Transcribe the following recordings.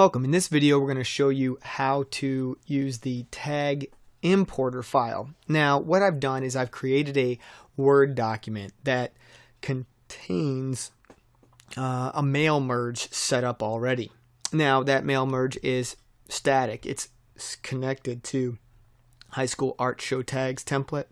Welcome. In this video, we're going to show you how to use the tag importer file. Now, what I've done is I've created a Word document that contains uh, a mail merge set up already. Now, that mail merge is static. It's connected to high school art show tags template.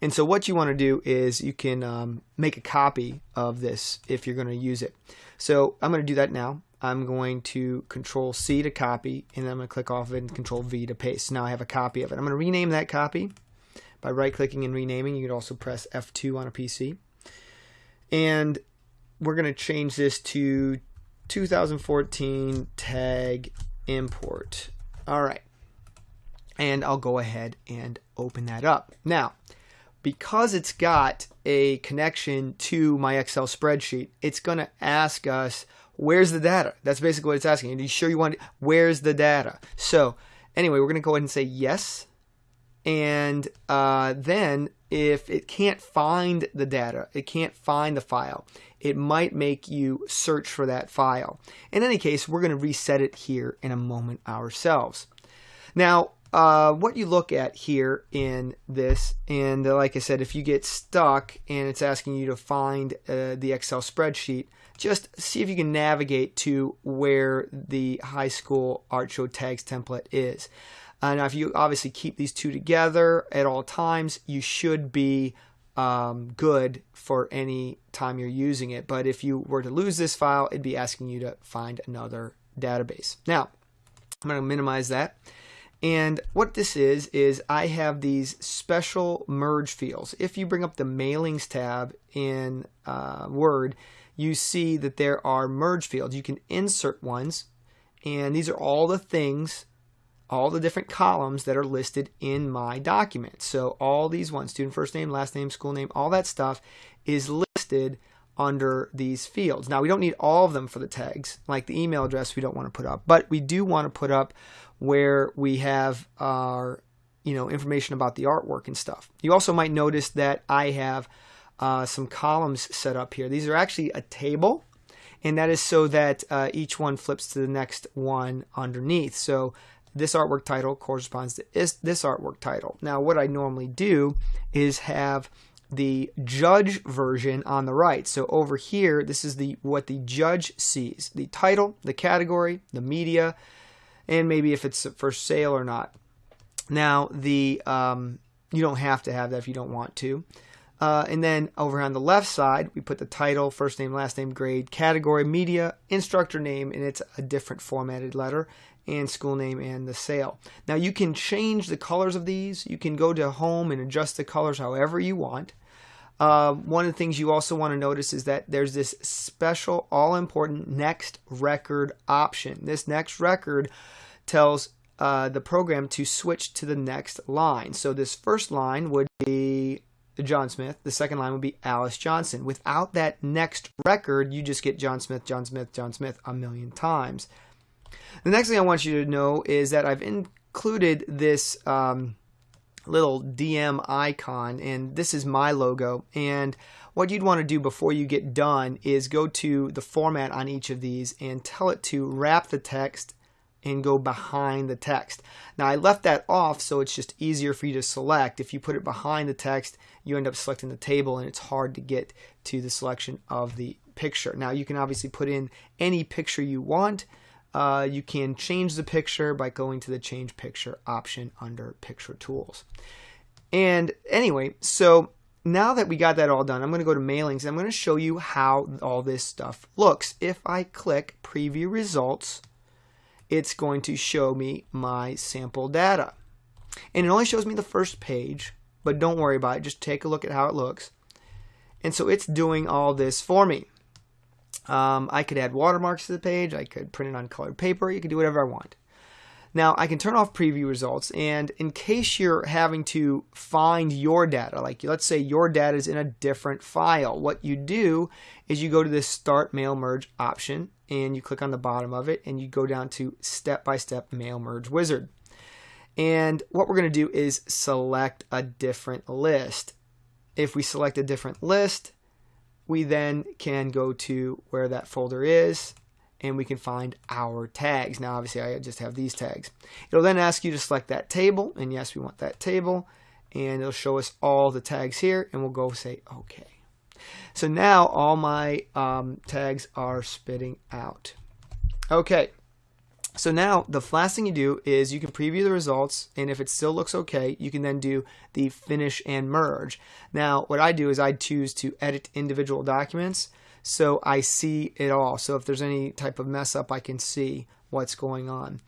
And so what you want to do is you can um, make a copy of this if you're going to use it. So I'm going to do that now. I'm going to control C to copy and then I'm going to click off of it and control V to paste. Now I have a copy of it. I'm going to rename that copy by right clicking and renaming. You can also press F2 on a PC. And we're going to change this to 2014 tag import. All right. And I'll go ahead and open that up. Now, because it's got a connection to my Excel spreadsheet, it's going to ask us where's the data? That's basically what it's asking. Are you sure you want it? Where's the data? So anyway, we're going to go ahead and say yes. And uh, then if it can't find the data, it can't find the file, it might make you search for that file. In any case, we're going to reset it here in a moment ourselves. Now, uh, what you look at here in this, and uh, like I said, if you get stuck and it's asking you to find uh, the Excel spreadsheet, just see if you can navigate to where the high school art show tags template is. Uh, now, if you obviously keep these two together at all times, you should be um, good for any time you're using it. But if you were to lose this file, it'd be asking you to find another database. Now, I'm going to minimize that. And what this is, is I have these special merge fields. If you bring up the mailings tab in uh, Word, you see that there are merge fields. You can insert ones, and these are all the things, all the different columns that are listed in my document. So all these ones, student first name, last name, school name, all that stuff is listed under these fields. Now we don't need all of them for the tags, like the email address we don't want to put up, but we do want to put up where we have our you know information about the artwork and stuff. You also might notice that I have uh, some columns set up here. These are actually a table and that is so that uh, each one flips to the next one underneath. So this artwork title corresponds to this, this artwork title. Now what I normally do is have the judge version on the right. So over here, this is the what the judge sees. The title, the category, the media, and maybe if it's for sale or not. Now, the um, you don't have to have that if you don't want to. Uh, and then over on the left side, we put the title, first name, last name, grade, category, media, instructor name, and it's a different formatted letter, and school name and the sale. Now you can change the colors of these. You can go to home and adjust the colors however you want. Uh, one of the things you also want to notice is that there's this special all important next record option. This next record tells uh, the program to switch to the next line. So this first line would be John Smith. The second line would be Alice Johnson. Without that next record, you just get John Smith, John Smith, John Smith a million times. The next thing I want you to know is that I've included this um, little DM icon and this is my logo and what you'd want to do before you get done is go to the format on each of these and tell it to wrap the text and go behind the text. Now I left that off so it's just easier for you to select. If you put it behind the text you end up selecting the table and it's hard to get to the selection of the picture. Now you can obviously put in any picture you want uh, you can change the picture by going to the change picture option under picture tools. And anyway, so now that we got that all done, I'm going to go to mailings. I'm going to show you how all this stuff looks. If I click preview results, it's going to show me my sample data. And it only shows me the first page, but don't worry about it. Just take a look at how it looks. And so it's doing all this for me. Um, I could add watermarks to the page. I could print it on colored paper. You can do whatever I want. Now I can turn off preview results and in case you're having to find your data, like let's say your data is in a different file, what you do is you go to this start mail merge option and you click on the bottom of it and you go down to step-by-step -step mail merge wizard. And what we're going to do is select a different list. If we select a different list, we then can go to where that folder is and we can find our tags. Now, obviously, I just have these tags. It'll then ask you to select that table, and yes, we want that table, and it'll show us all the tags here, and we'll go say OK. So now all my um, tags are spitting out. Okay, so now the last thing you do is you can preview the results and if it still looks okay, you can then do the finish and merge. Now what I do is I choose to edit individual documents so I see it all. So if there's any type of mess up, I can see what's going on.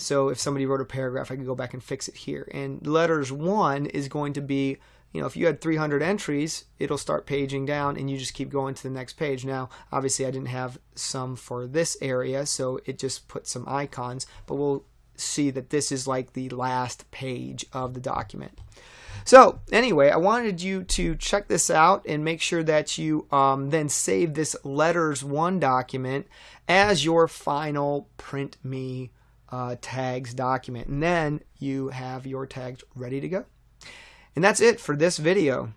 So if somebody wrote a paragraph, I can go back and fix it here. And letters one is going to be you know, if you had 300 entries, it'll start paging down and you just keep going to the next page. Now, obviously I didn't have some for this area, so it just put some icons, but we'll see that this is like the last page of the document. So anyway, I wanted you to check this out and make sure that you um, then save this letters one document as your final print me uh, tags document. And then you have your tags ready to go. And that's it for this video.